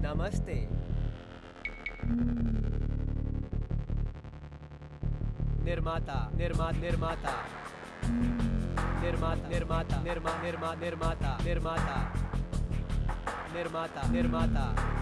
नमस्ते। निर्माता निर्मा निर्माता। निर्माता निर्माता निर्मा निर्मा निर्माता निर्माता। निर्माता निर्माता।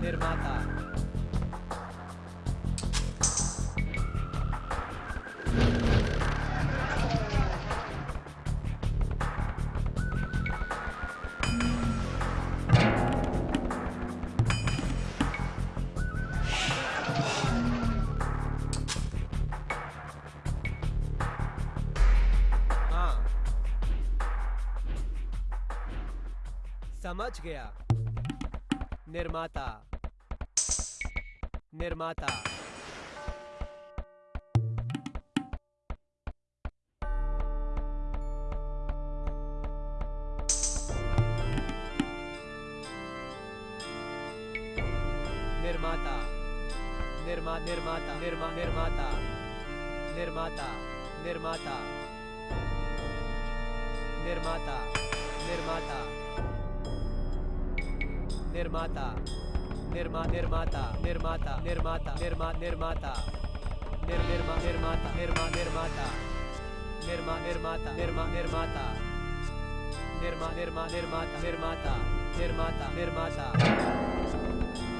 निर्माता हाँ। समझ गया। निर्माता। निर्माता। निर्माता। निर्मा निर्माता निर्मा निर्माता। निर्माता निर्माता। निर्माता निर्माता। निर्माता। निर्मा निर्माता निर्माता निर्माता निर्मा निर्माता निर निर्मा निर्माता निर्मा निर्माता निर्मा निर्माता निर्मा निर्माता निर्मा निर्मा निर्माता निर्माता निर्माता निर्माता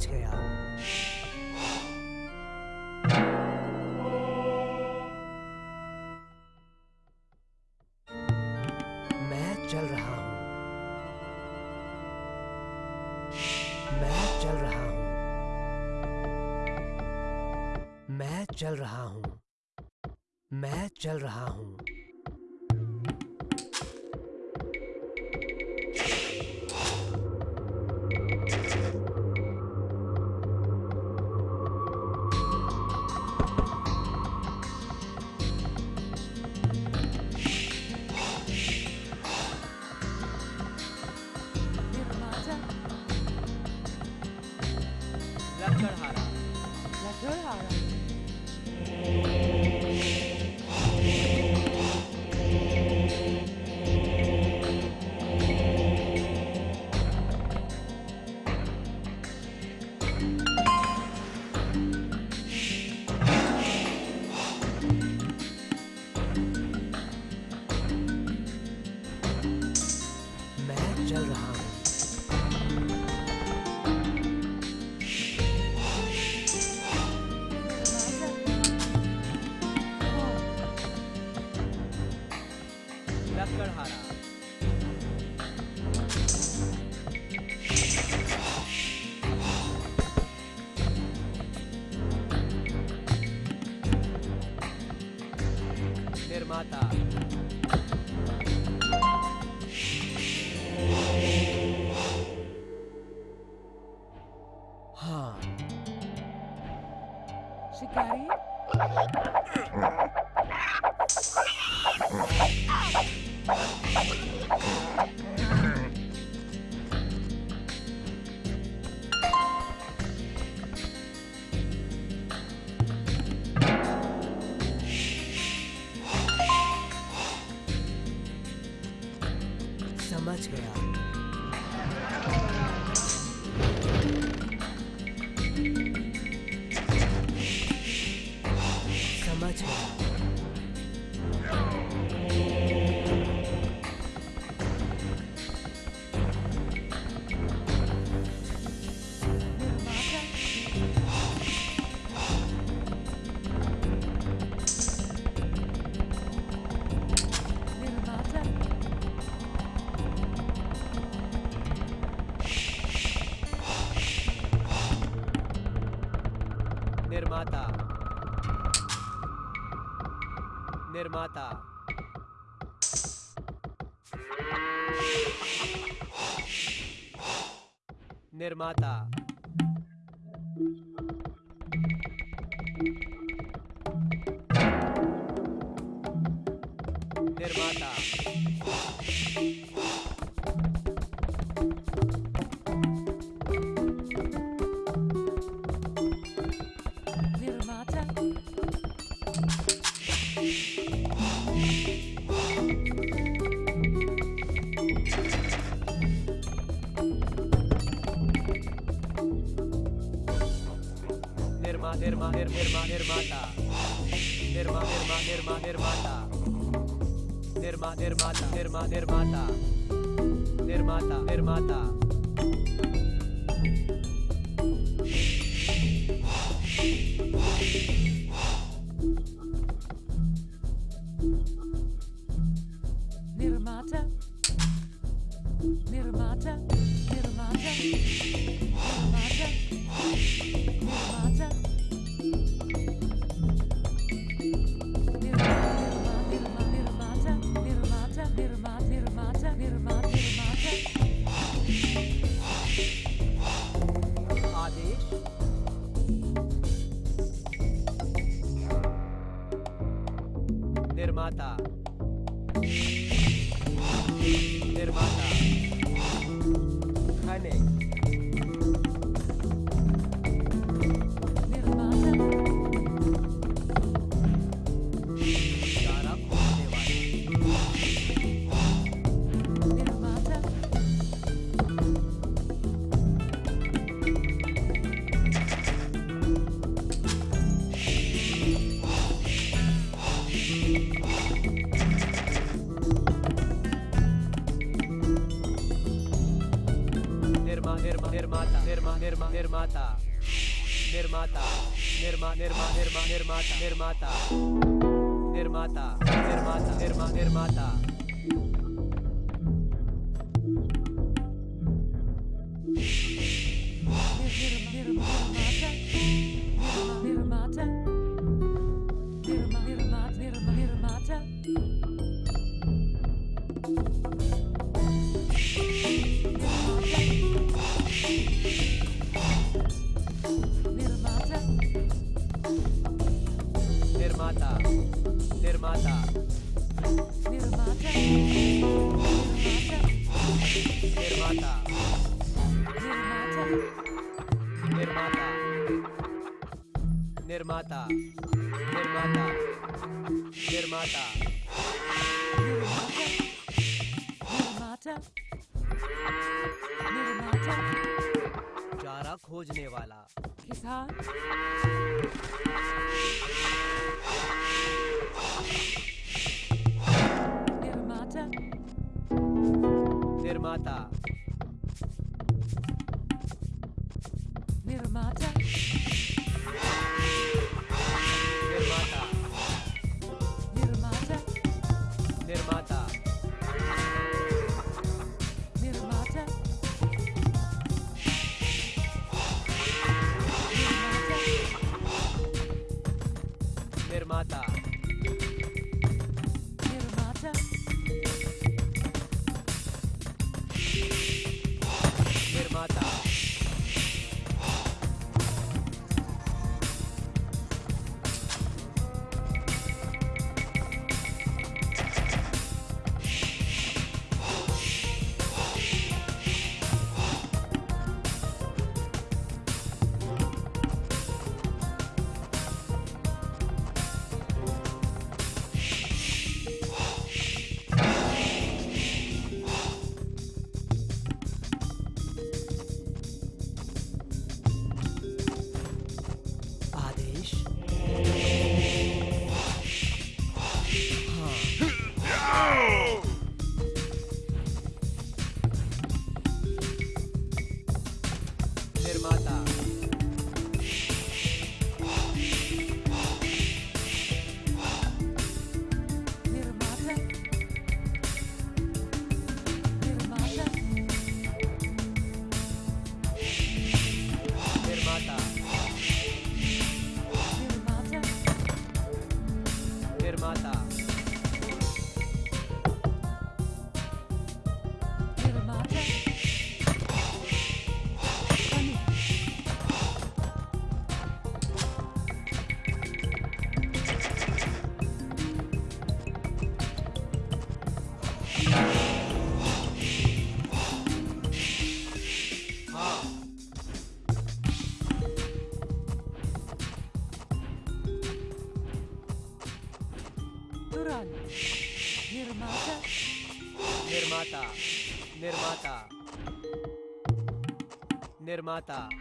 बच गया। मैं चल रहा हूँ। मैं चल रहा हूँ। मैं चल रहा हूँ। मैं चल रहा हूँ। నిర్మాత また。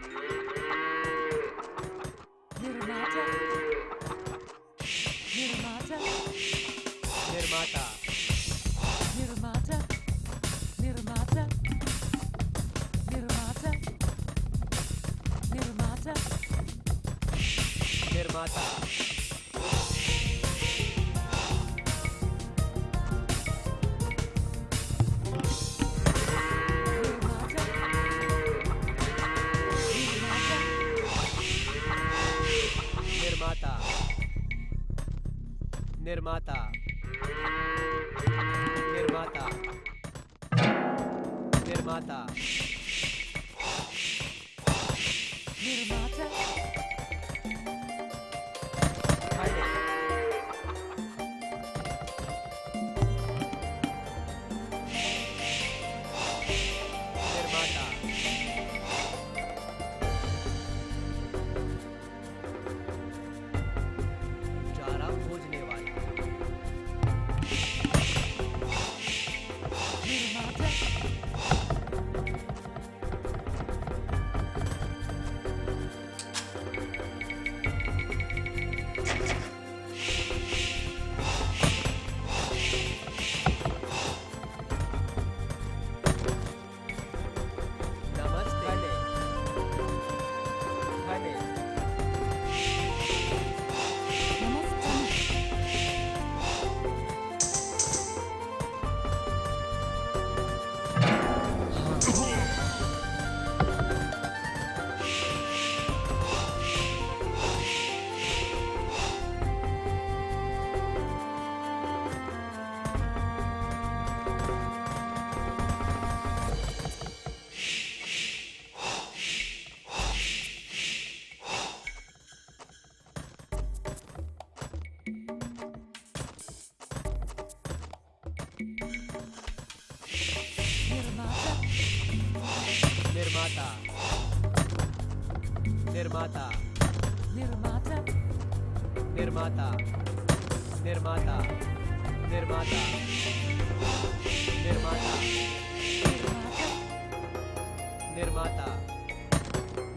निर्माता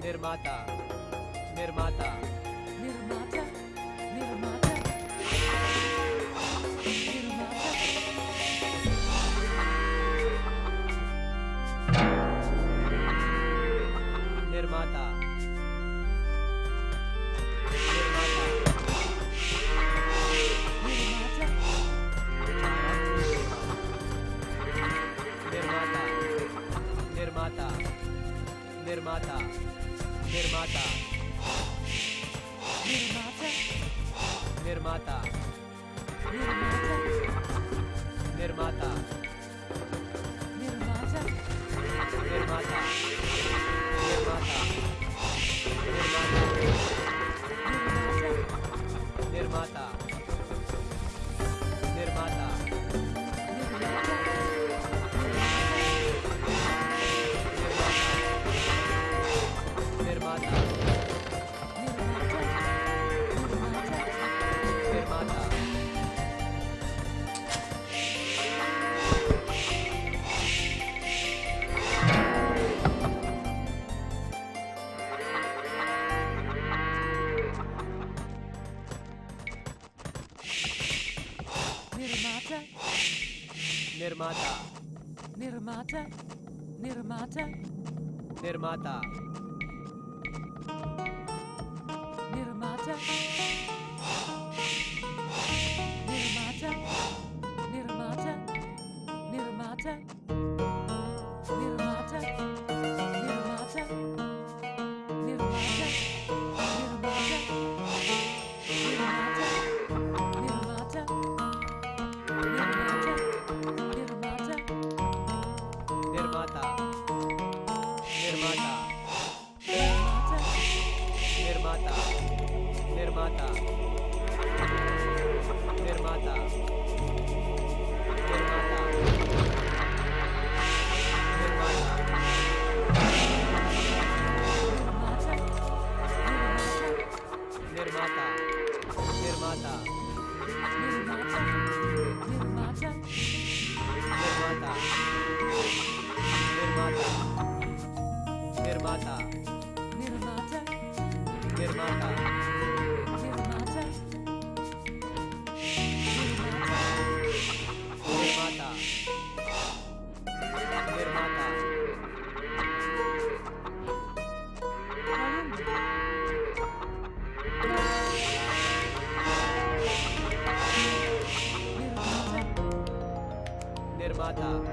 निर्माता निर्माता। निर्माता निर्माता निर्माता निर्माता निर्माता निर्माता निर्माता निर्माता निर्माता।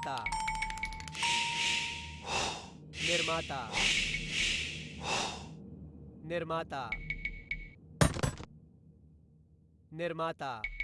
निर्माता। निर्माता। निर्माता। निर्माता।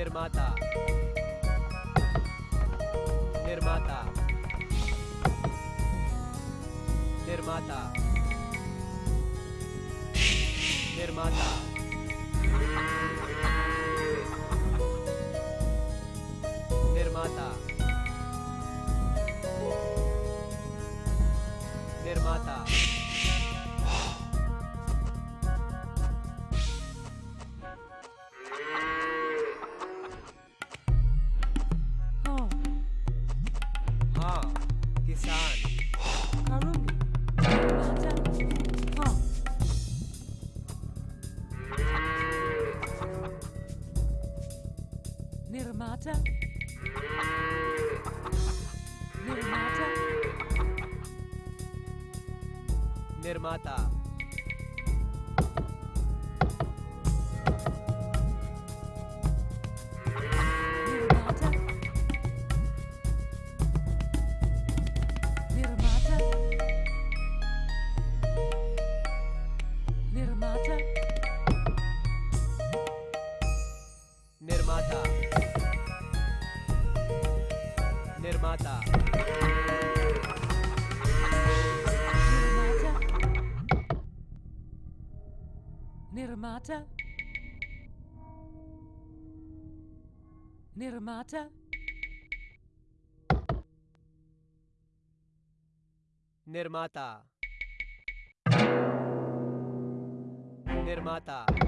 निर्माता। निर्माता। निर्माता। निर्माता। Nirmata. निर्माता निर्माता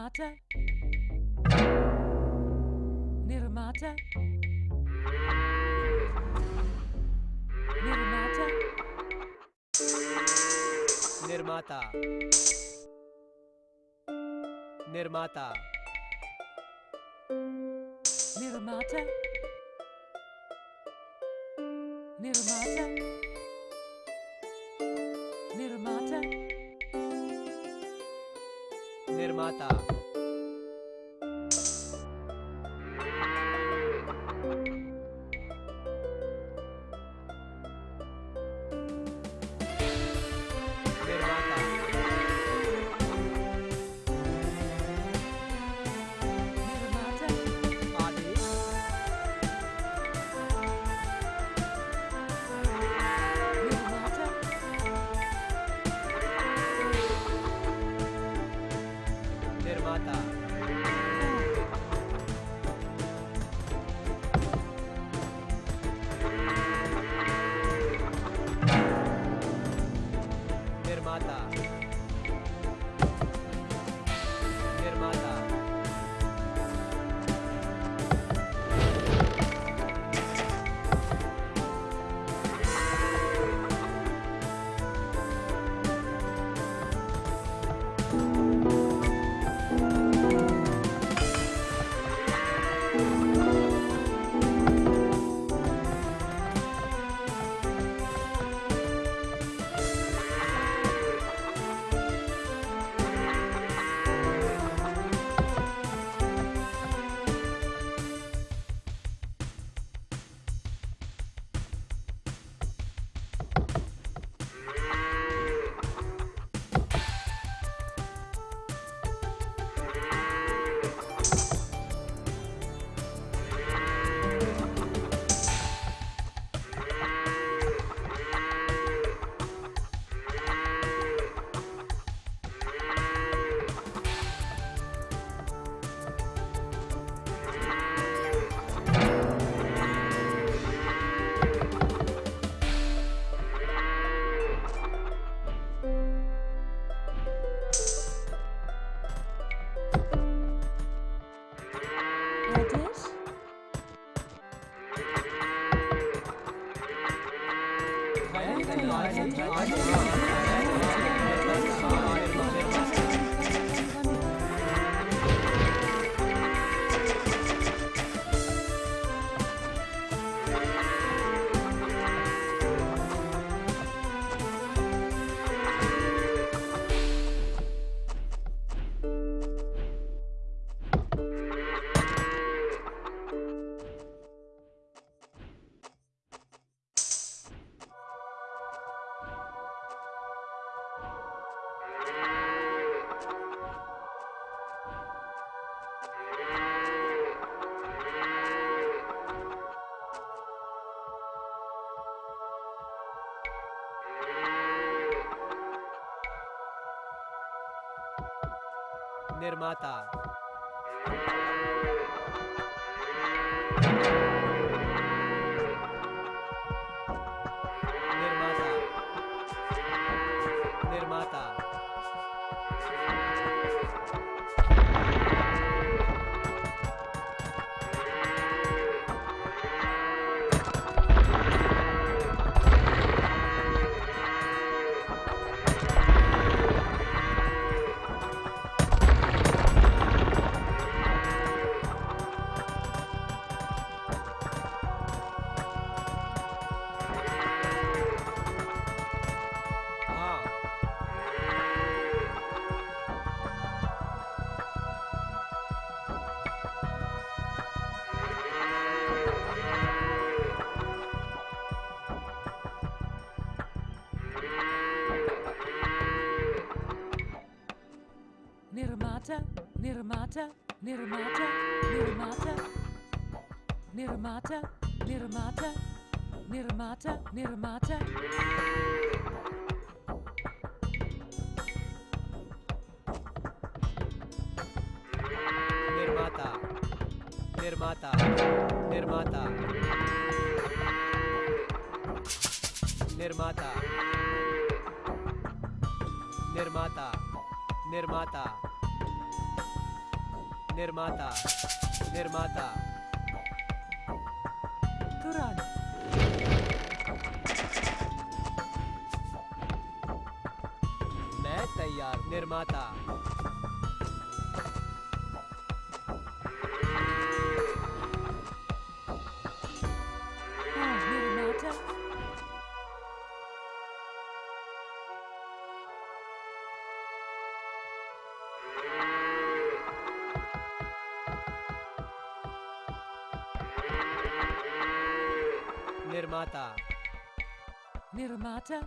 Nirmata. Nirmata. Nirmata. Nirmata. Nirmata. Nirmata. निर्माता। Nirmata. Nirmata. निर्माता निर्माता निर्माता निर्माता निर्माता निर्माता निर्माता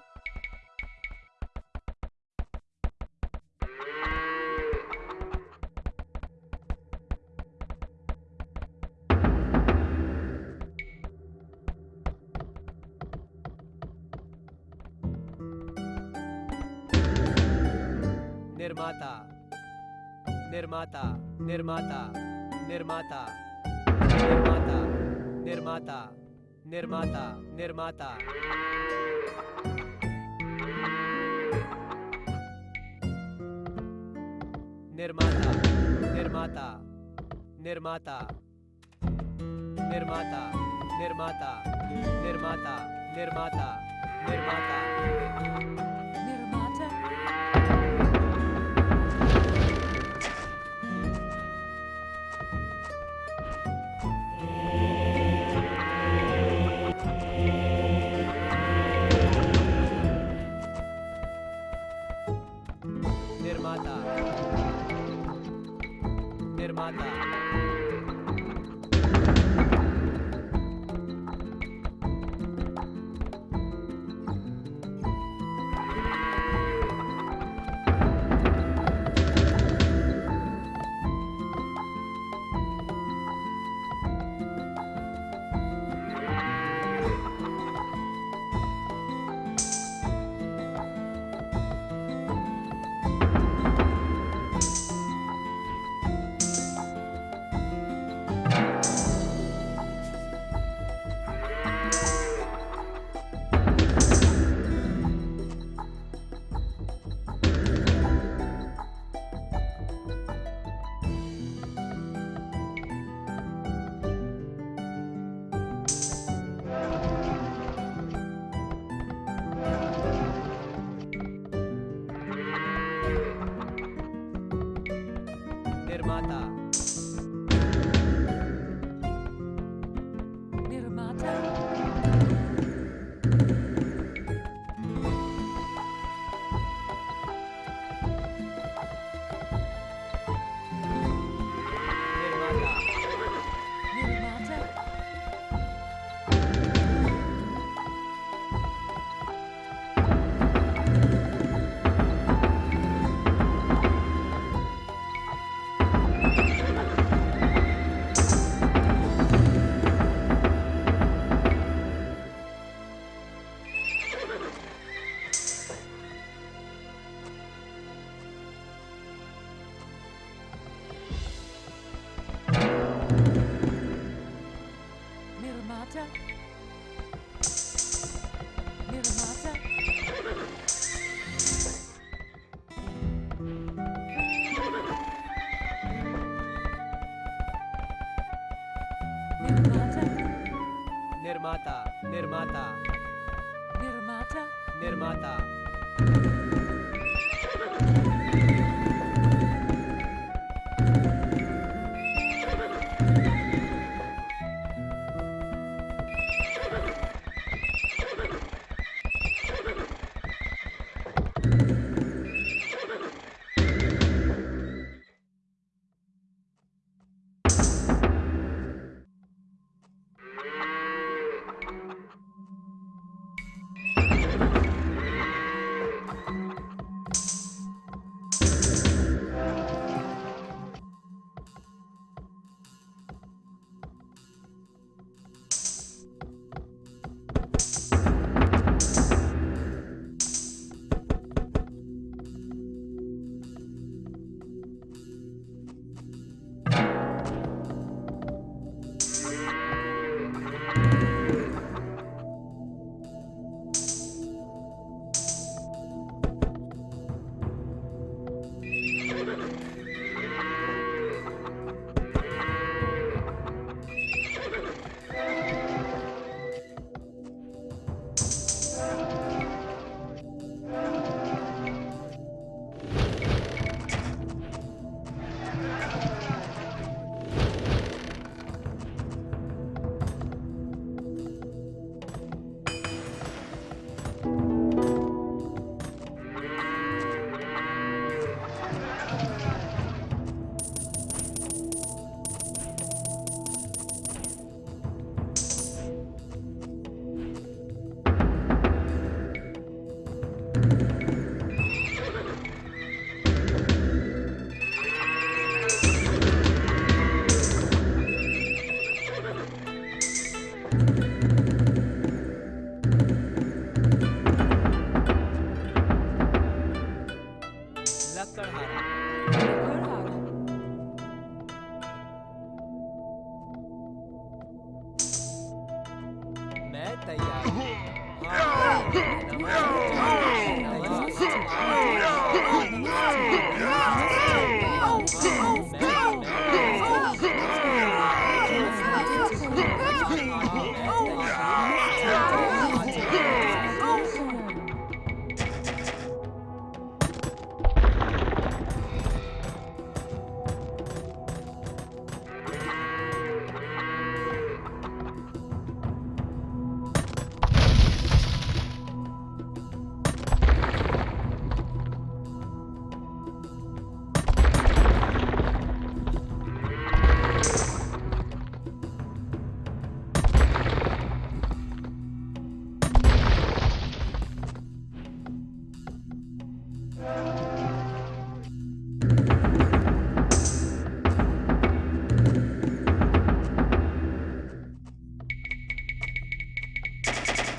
निर्माता निर्माता निर्माता निर्माता निर्माता निर्माता निर्माता निर्माता निर्माता निर्माता निर्माता निर्माता निर्माता निर्माता निर्माता निर्माता निर्माता।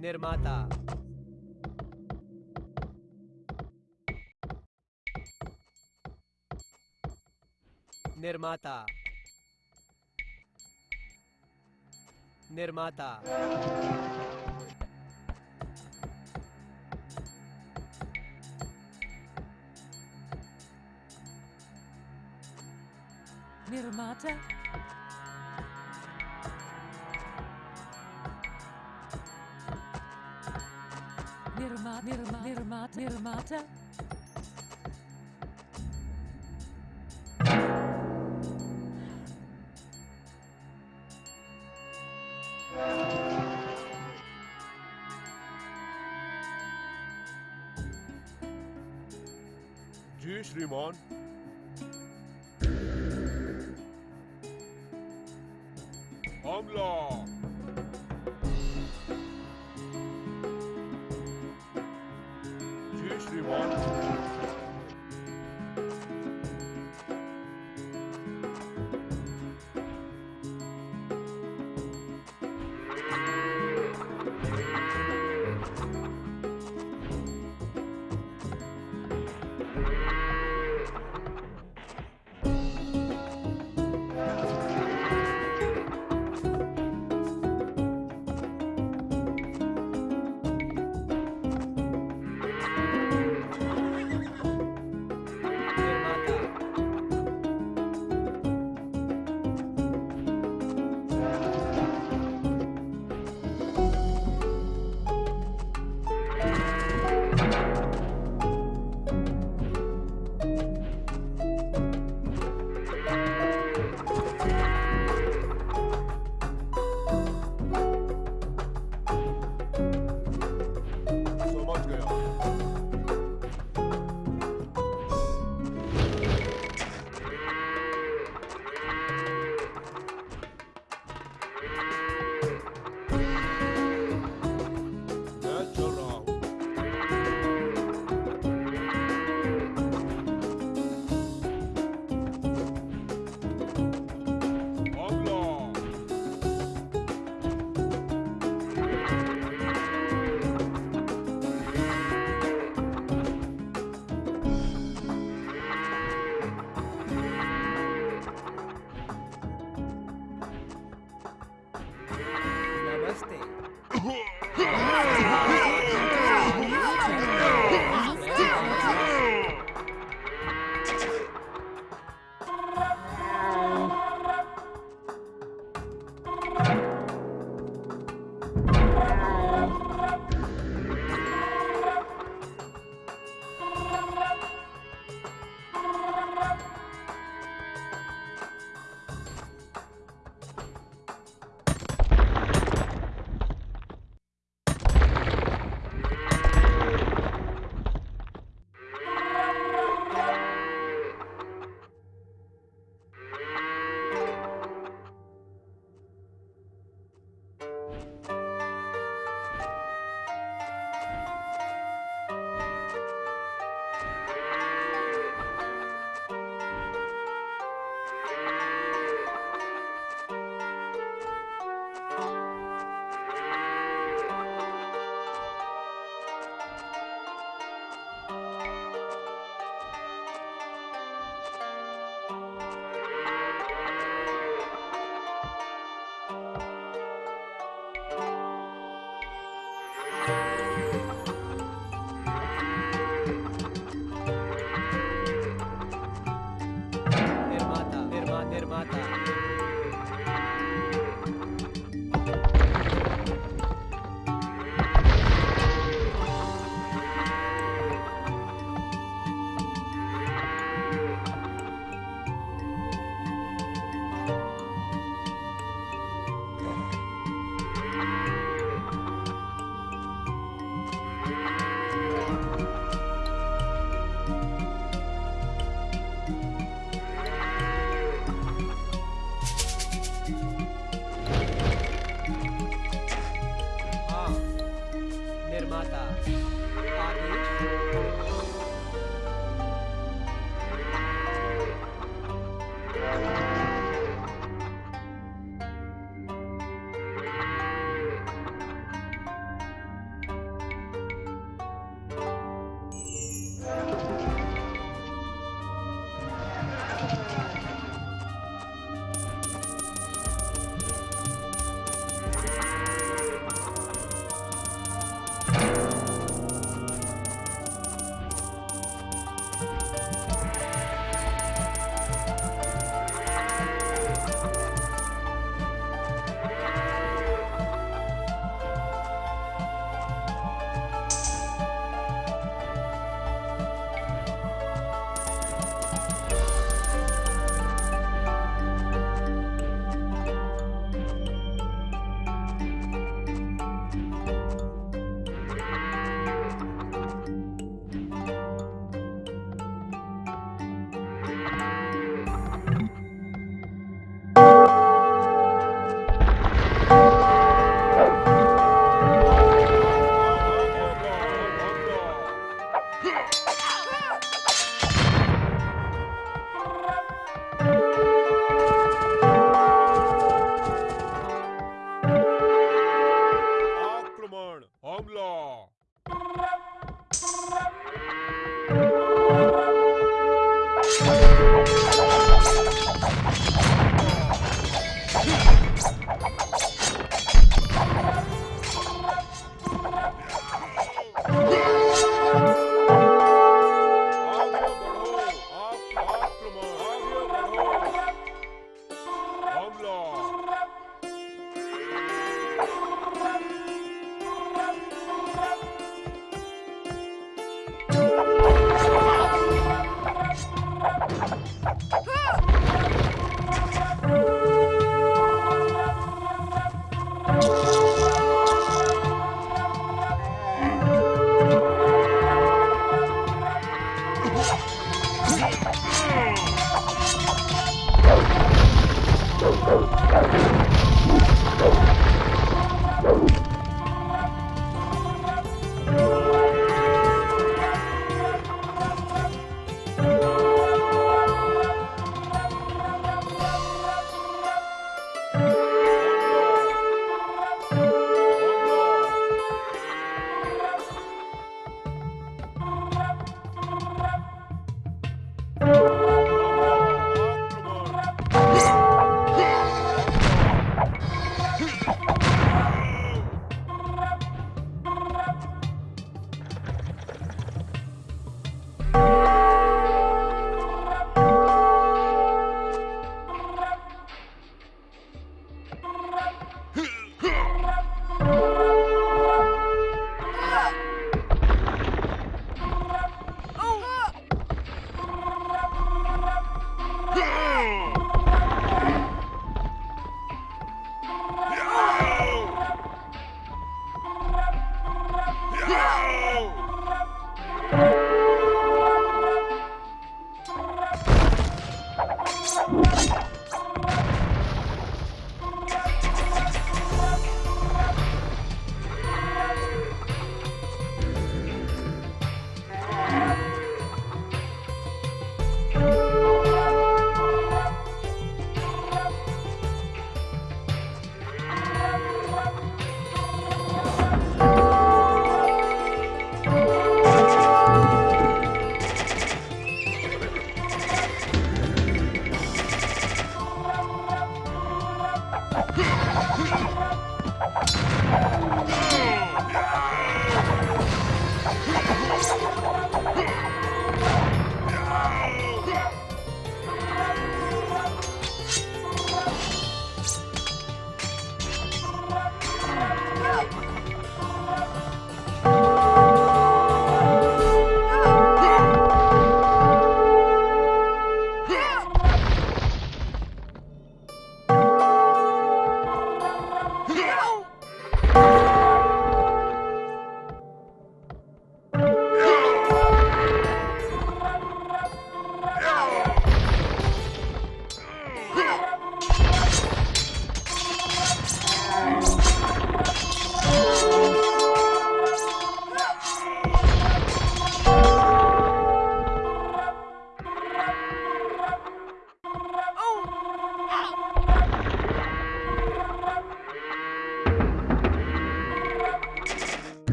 निर्माता। निर्माता। निर्माता। Nirmata. better. Jeez, Rimon.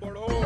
bro.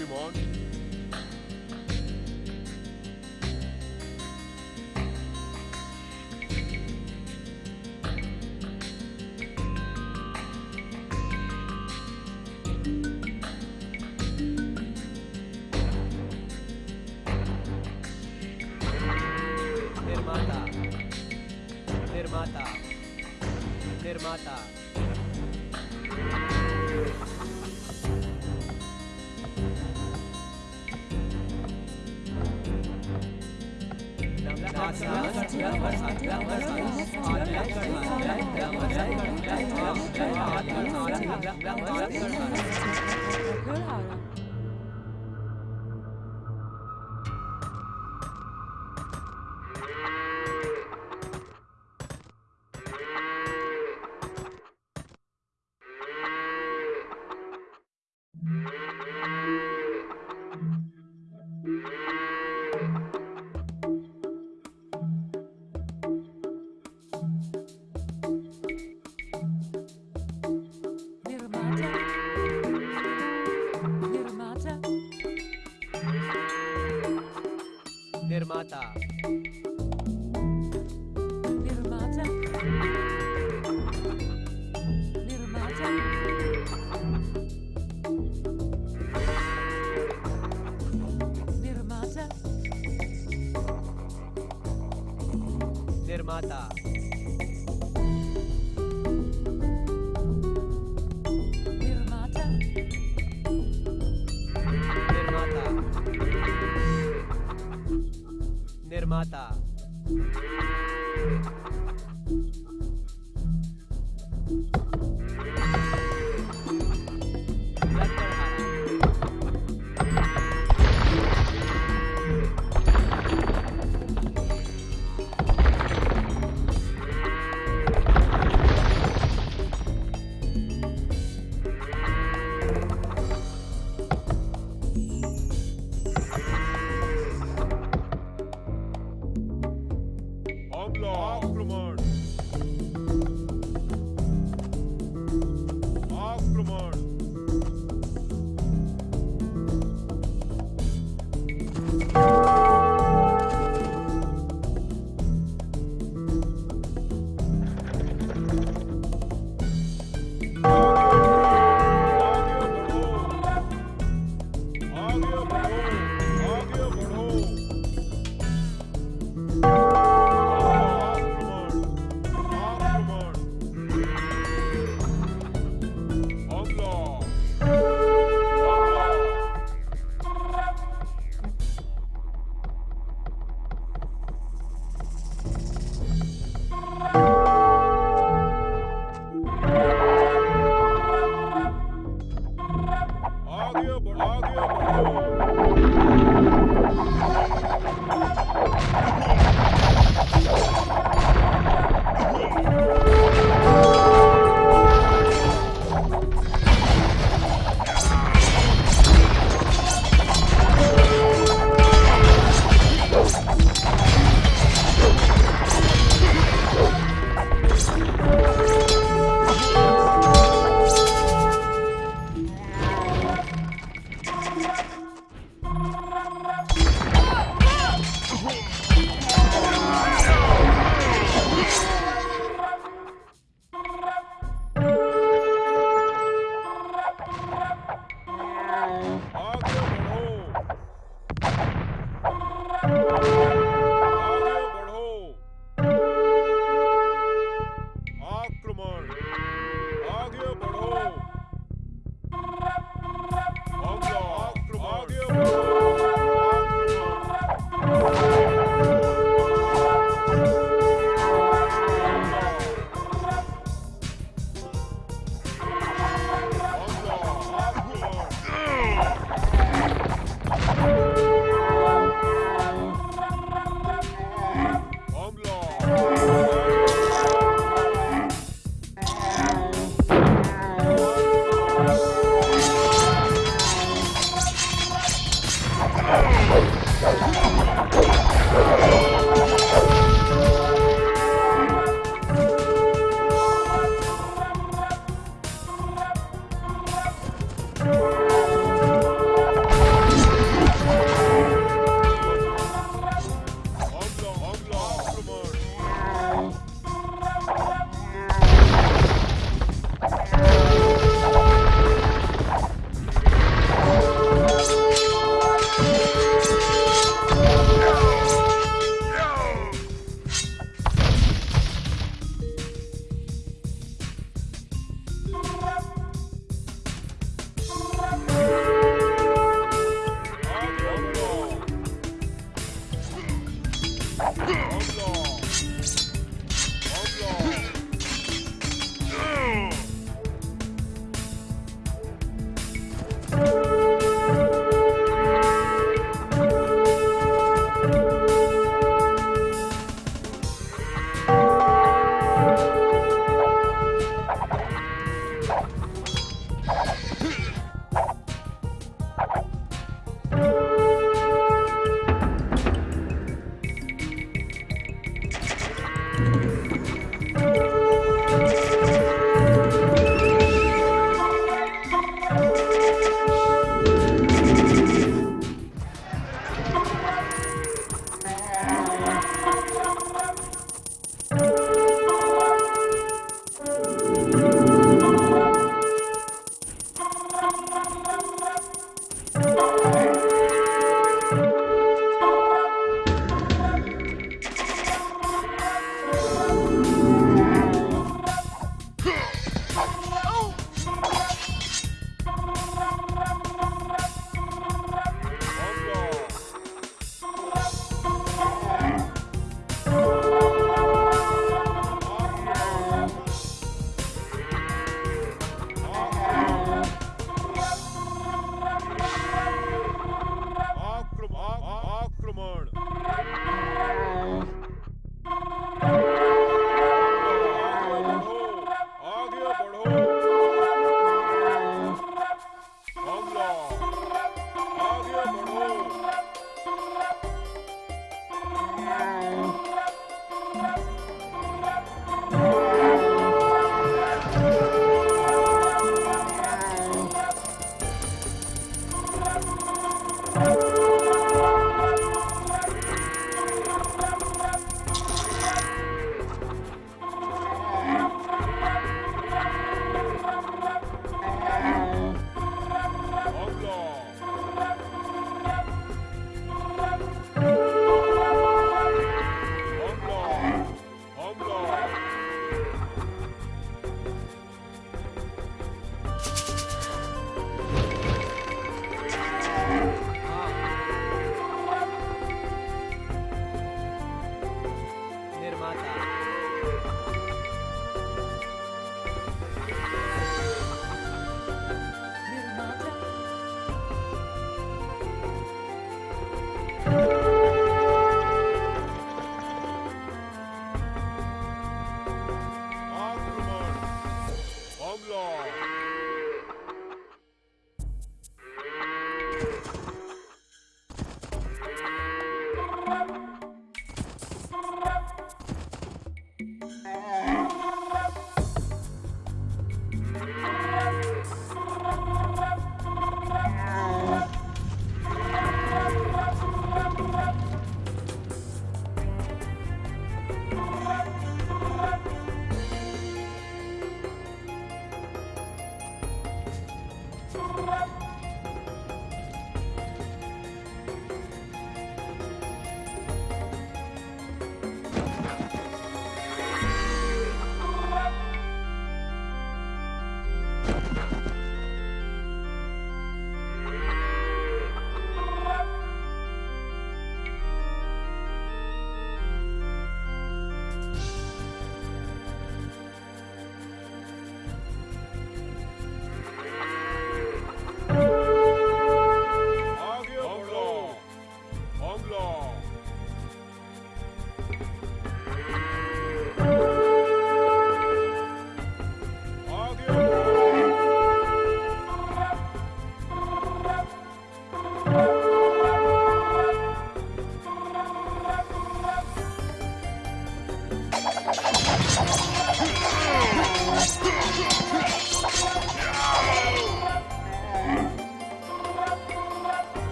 everyone. निर्माता